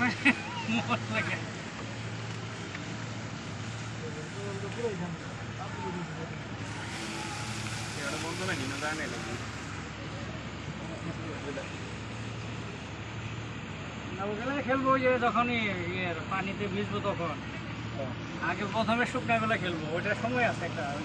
মন লাগে বন্ধ খেলব যে যখনই ইয়ের পানিতে ভিজবো তখন আগে প্রথমে শুকনো বেলা খেলব ওইটার সময় আছে একটা আগে।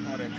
favorit